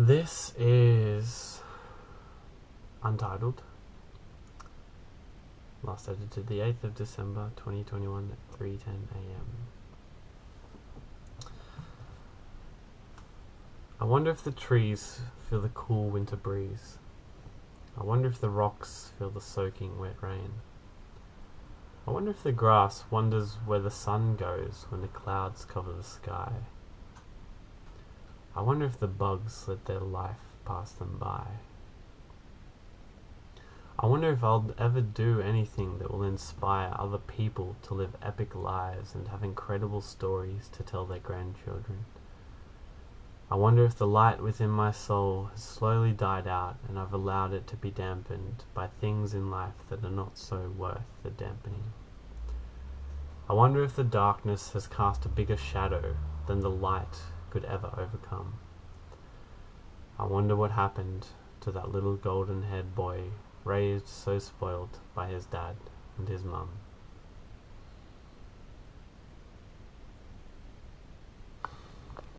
This is Untitled. Last edited the 8th of December 2021 at 3:10 a.m. I wonder if the trees feel the cool winter breeze. I wonder if the rocks feel the soaking wet rain. I wonder if the grass wonders where the sun goes when the clouds cover the sky. I wonder if the bugs let their life pass them by. I wonder if I'll ever do anything that will inspire other people to live epic lives and have incredible stories to tell their grandchildren. I wonder if the light within my soul has slowly died out and I've allowed it to be dampened by things in life that are not so worth the dampening. I wonder if the darkness has cast a bigger shadow than the light could ever overcome. I wonder what happened to that little golden haired boy raised so spoilt by his dad and his mum.